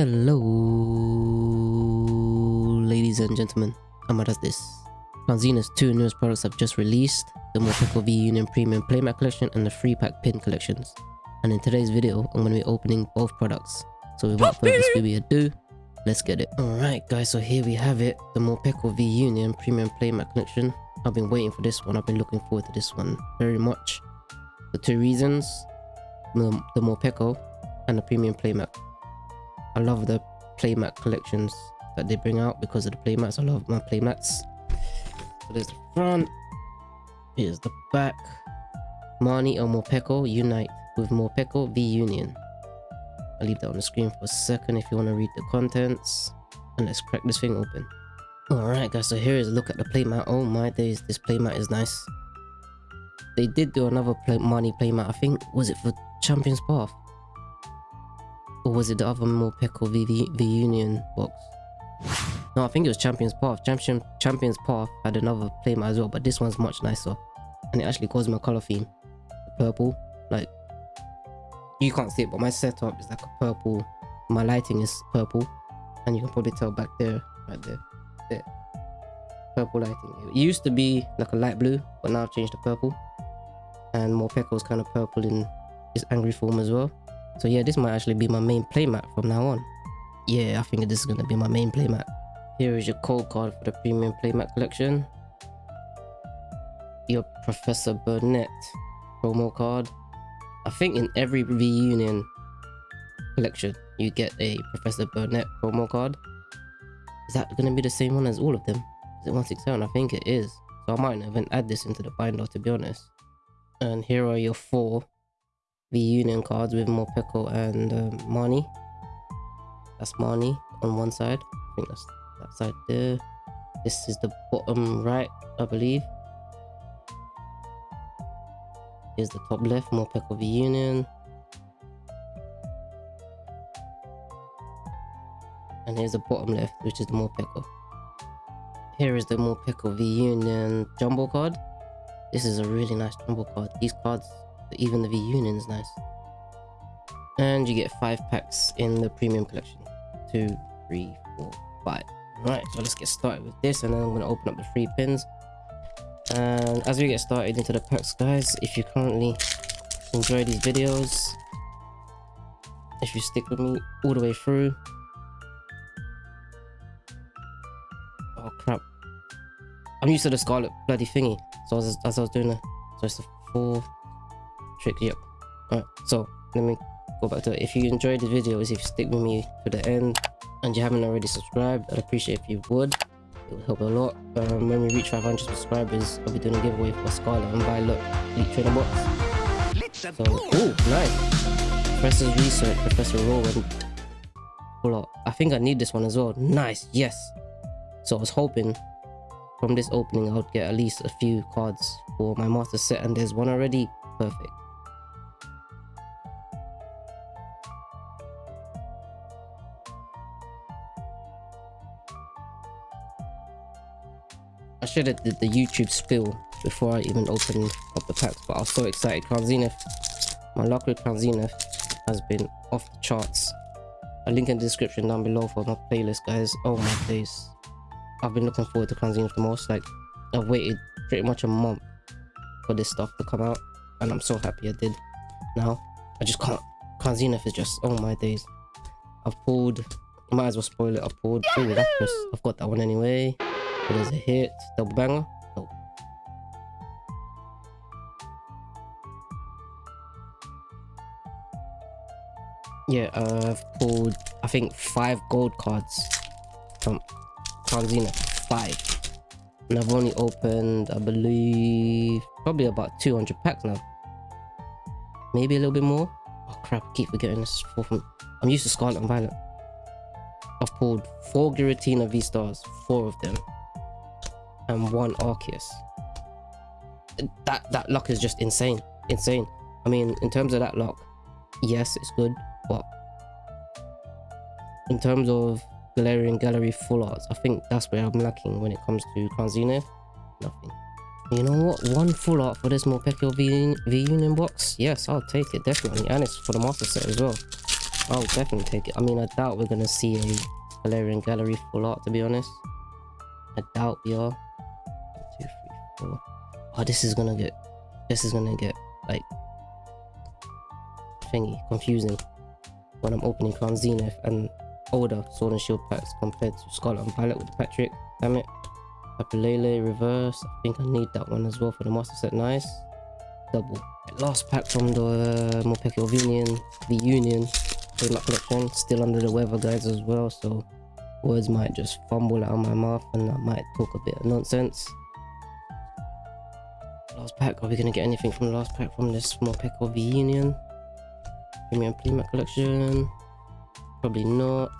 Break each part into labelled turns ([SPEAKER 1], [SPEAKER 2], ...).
[SPEAKER 1] Hello, ladies and gentlemen. Amma does this. Crown Zenith's two newest products have just released, the Morpeko V Union Premium Playmat Collection and the Free Pack Pin Collections. And in today's video, I'm going to be opening both products. So without further ado, let's get it. Alright guys, so here we have it, the Morpeko V Union Premium Playmat Collection. I've been waiting for this one, I've been looking forward to this one very much. For two reasons, the, the Morpeko and the Premium Playmat I love the playmat collections that they bring out because of the playmats. I love my playmats. So there's the front. Here's the back. Marnie and Morpeko unite with Morpeko V Union. I'll leave that on the screen for a second if you want to read the contents. And let's crack this thing open. Alright guys, so here is a look at the playmat. Oh my days, this playmat is nice. They did do another play Marnie playmat, I think, was it for Champions Path? Or was it the other Morpeko V, the, the Union box? No, I think it was Champions Path. Champion, Champions Path had another playmat as well, but this one's much nicer. And it actually goes my color theme. Purple. Like, you can't see it, but my setup is like a purple. My lighting is purple. And you can probably tell back there, right there. there. Purple lighting. It used to be like a light blue, but now I've changed to purple. And more Morpeko is kind of purple in his angry form as well. So yeah, this might actually be my main playmat from now on. Yeah, I think this is going to be my main playmat. Here is your code card for the premium playmat collection. Your Professor Burnet promo card. I think in every V Union collection, you get a Professor Burnet promo card. Is that going to be the same one as all of them? Is it 167? I think it is. So I might even add this into the binder to be honest. And here are your four the union cards with more Morpeko and um, Marnie. That's Marnie on one side. I think that's that side there. This is the bottom right, I believe. Here's the top left, Morpeko V Union. And here's the bottom left, which is the Morpeko. Here is the more Morpeko V Union Jumbo card. This is a really nice Jumbo card. These cards even the V Union is nice. And you get five packs in the premium collection. Two, three, four, five. Right, so let's get started with this and then I'm going to open up the free pins. And as we get started into the packs, guys, if you currently enjoy these videos, if you stick with me all the way through, oh crap, I'm used to the scarlet bloody thingy. So as, as I was doing it, so it's the four, trick yep alright so let me go back to it. If you enjoyed the videos if you stick with me to the end and you haven't already subscribed i'd appreciate if you would. It would help a lot. Um, when we reach 500 subscribers i'll be doing a giveaway for scarlet and violet elite trainer box. So oh nice. Professor's research professor rowan. Pull i think i need this one as well. Nice yes. So i was hoping from this opening i would get at least a few cards for my master set and there's one already. Perfect I should have did the YouTube spill before I even opened up the packs, but I was so excited. Crown Zenith, my luck with Crown Zenith has been off the charts. A link in the description down below for my playlist, guys. Oh my days. I've been looking forward to Crown Zenith the most. Like, I've waited pretty much a month for this stuff to come out, and I'm so happy I did. Now, I just can't. Crown Zenith is just, oh my days. I've pulled, might as well spoil it. I've pulled, that's just, I've got that one anyway. It is a hit. Double banger. Oh. Yeah, uh, I've pulled, I think, five gold cards from Crown Zenith. Five. And I've only opened, I believe, probably about 200 packs now. Maybe a little bit more. Oh crap, I keep forgetting this. From, I'm used to Scarlet and Violet. I've pulled four Giratina V-Stars, four of them and one Arceus. That that luck is just insane, insane. I mean, in terms of that luck, yes, it's good, but in terms of Galarian Gallery full arts, I think that's where I'm lacking when it comes to Crown Zenith. You know what? One full art for this Morpeko V, v Union box? Yes, I'll take it, definitely. And it's for the Master Set as well. I'll definitely take it. I mean, I doubt we're gonna see a Galarian Gallery full art, to be honest. I doubt we are. Oh, this is gonna get... This is gonna get, like... Thingy, confusing. When I'm opening Crown Zenith and older Sword and Shield packs compared to Scarlet and Violet with Patrick. Damn it. Papalele reverse. I think I need that one as well for the Master Set. Nice. Double. Last pack from the uh, Morpeko Union, the Union Playmat collection. Still under the weather guys, as well, so words might just fumble out of my mouth and I might talk a bit of nonsense. Last pack, are we gonna get anything from the last pack from this Morpeko the Union? Premium Playmat collection. Probably not.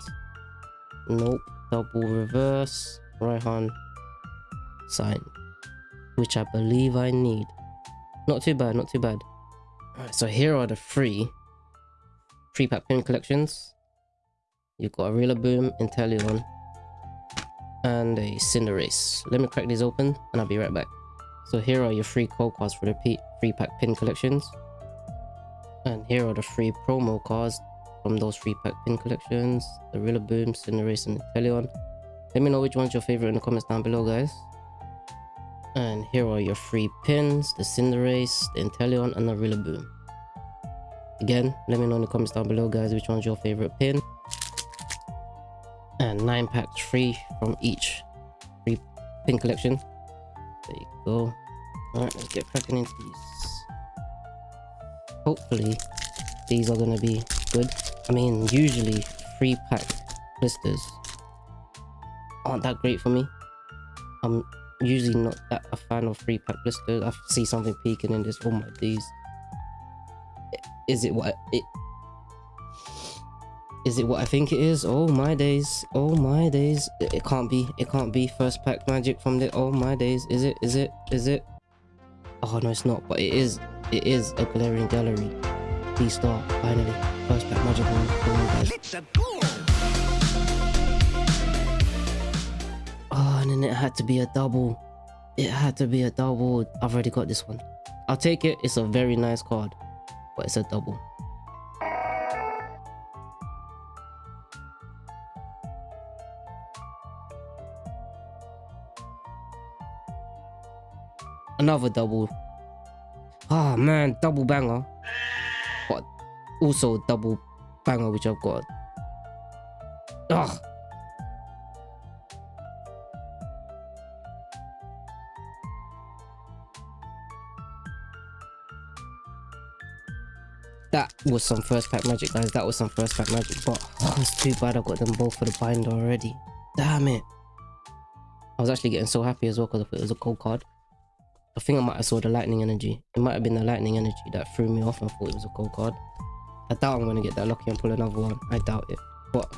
[SPEAKER 1] Nope. Double reverse. Raihan sign. Which I believe I need. Not too bad, not too bad. Alright, so here are the three free pack pin collections. You've got a Rillaboom, Inteleon, and a Cinderace. Let me crack these open and I'll be right back. So here are your free code cards for the free pack pin collections. And here are the free promo cards from those free pack pin collections. The Rillaboom, Cinderace, and Inteleon. Let me know which one's your favorite in the comments down below, guys. And here are your free pins, the Cinderace, the Inteleon, and the Rillaboom. Again, let me know in the comments down below, guys, which one's your favorite pin. And 9 packs free from each free pin collection. There you go. Alright, let's get cracking into these. Hopefully, these are going to be good. I mean, usually free pack blisters aren't that great for me. I'm usually not that a fan of free pack blisters. I see something peeking in this. Oh my days. Is it what it is it what I think it is? Oh my days. Oh my days. It, it can't be. It can't be first pack magic from the oh my days. Is it? Is it? Is it? Oh no it's not, but it is. It is a Galarian gallery. V-Star, finally. First pack magic one you guys. Oh, and then it had to be a double. It had to be a double. I've already got this one. I'll take it. It's a very nice card, but it's a double. Another double. Oh man, double banger. But also double banger which I've got. Ugh. That was some first pack magic, guys. That was some first pack magic. But oh, it's too bad I got them both for the binder already. Damn it. I was actually getting so happy as well because it was a gold card. I think I might have saw the lightning energy. It might have been the lightning energy that threw me off I thought it was a gold card. I doubt I'm going to get that lucky and pull another one. I doubt it. But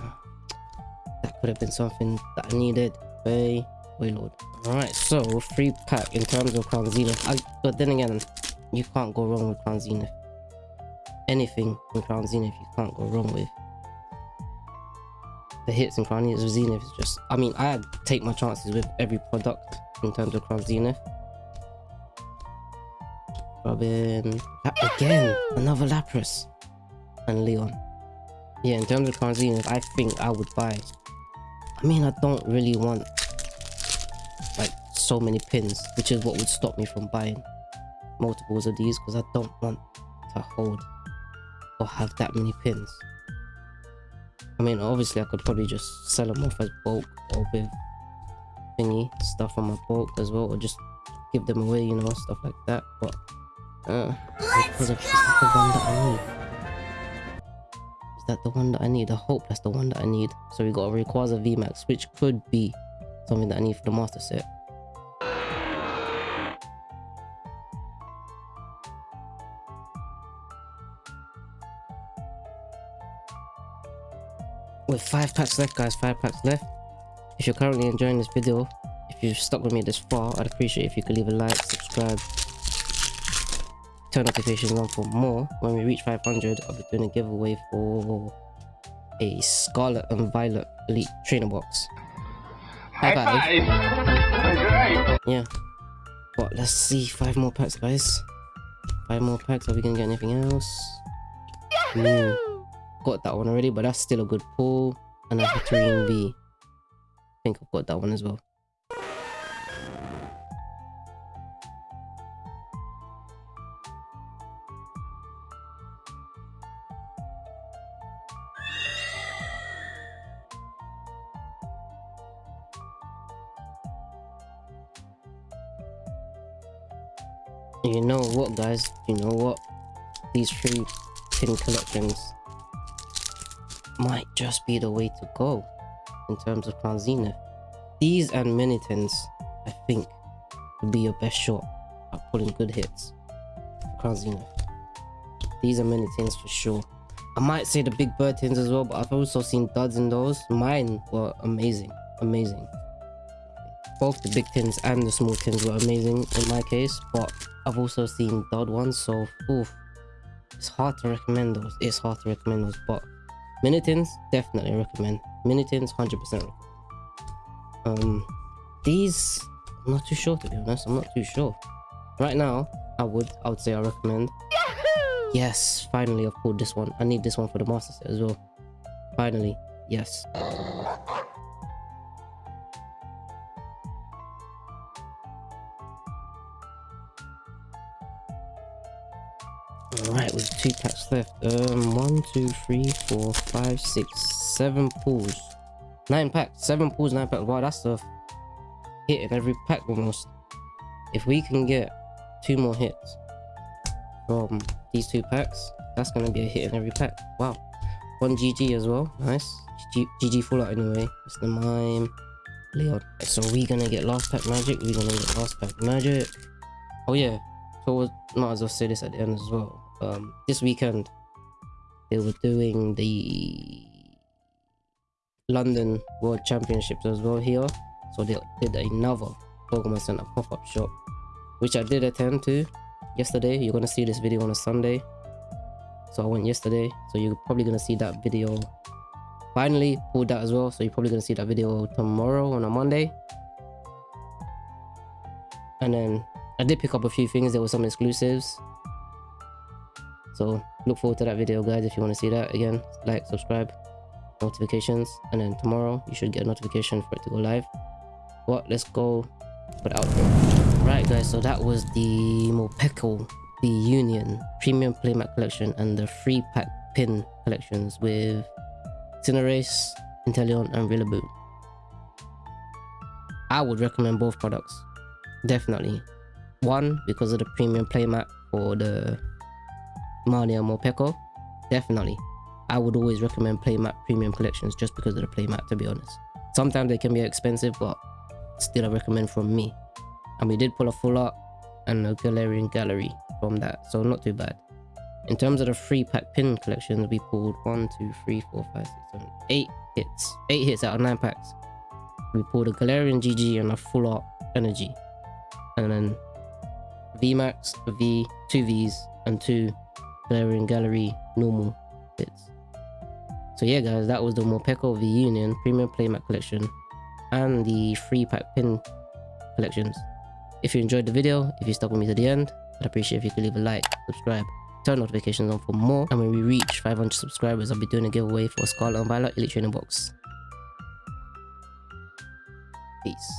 [SPEAKER 1] that could have been something that I needed. Way, way lord. Alright, so free pack in terms of Crown Zenith. I, but then again, you can't go wrong with Crown Zenith anything in Crown Zenith you can't go wrong with. The hits in Crown Zenith is just, I mean, I take my chances with every product in terms of Crown Zenith. Robin, again, another Lapras and Leon. Yeah, in terms of Zenith, I think I would buy. I mean, I don't really want like so many pins, which is what would stop me from buying multiples of these because I don't want to hold or have that many pins. I mean, obviously I could probably just sell them off as bulk or with thingy stuff on my bulk as well, or just give them away, you know, stuff like that. But uh, is that the one that I need? Is that the one that I need? I hope that's the one that I need. So we got a Rayquaza VMAX, which could be something that I need for the master set. with five packs left guys five packs left if you're currently enjoying this video if you've stuck with me this far i'd appreciate if you could leave a like subscribe turn notifications on for more when we reach 500 i'll be doing a giveaway for a scarlet and violet elite trainer box
[SPEAKER 2] high high
[SPEAKER 1] five. yeah but let's see five more packs guys five more packs are we gonna get anything else got that one already, but that's still a good pull. And a Hatterene V. I think I've got that one as well. Guys, you know what? These three pin collections might just be the way to go in terms of Crown Zenith. These and mini tins, I think, would be your best shot at pulling good hits for Crown Zenith. These are mini tins for sure. I might say the big bird tins as well, but I've also seen duds in those. Mine were amazing, amazing. Both the big tins and the small tins were amazing in my case, but I've also seen dud ones, so oof, it's hard to recommend those. It's hard to recommend those, but Minitins, definitely recommend. Minitins, 100% recommend. Um, these, I'm not too sure to be honest. I'm not too sure. Right now, I would, I would say I recommend. Yahoo! Yes, finally I've pulled this one. I need this one for the master set as well. Finally, yes. Alright, with two packs left. Um, one, two, three, four, five, six, seven pulls. Nine packs. Seven pulls, nine packs. Wow, that's a hit in every pack almost. If we can get two more hits from these two packs, that's going to be a hit in every pack. Wow. One GG as well. Nice. GG, full out anyway. Mr. Mime. Leon. So we gonna get last pack magic. We're gonna get last pack magic. Oh yeah. So might as well say this at the end as well um, this weekend they were doing the London World Championships as well here. So they did another Pokemon Center pop-up shop, which I did attend to yesterday. You're gonna see this video on a Sunday. So I went yesterday. So you're probably gonna see that video. Finally pulled that as well. So you're probably gonna see that video tomorrow on a Monday. And then I did pick up a few things. There were some exclusives. So look forward to that video guys if you want to see that again. Like, subscribe, notifications, and then tomorrow you should get a notification for it to go live. What? Let's go for the outro. Right guys, so that was the Morpeko the Union Premium Playmat Collection and the free pack pin collections with Cinderace, Inteleon, and Rillaboom. I would recommend both products. Definitely. One, because of the premium playmat for the Malia Morpeko, definitely. I would always recommend Playmat Premium Collections just because of the Playmat, to be honest. Sometimes they can be expensive, but still I recommend from me. And we did pull a full art and a Galarian gallery from that, so not too bad. In terms of the free pack pin collections, we pulled 1, 2, 3, 4, 5, 6, 7, 8 hits. 8 hits out of 9 packs. We pulled a Galarian GG and a full art energy. And then VMAX, V, 2 Vs, and 2 Galarian Gallery normal bits. So yeah guys, that was the Morpeko the Union Premium Playmat Collection and the free pack pin collections. If you enjoyed the video, if you stuck with me to the end, I'd appreciate if you could leave a like, subscribe, turn notifications on for more, and when we reach 500 subscribers, I'll be doing a giveaway for Scarlet and Violet Elite Training Box. Peace.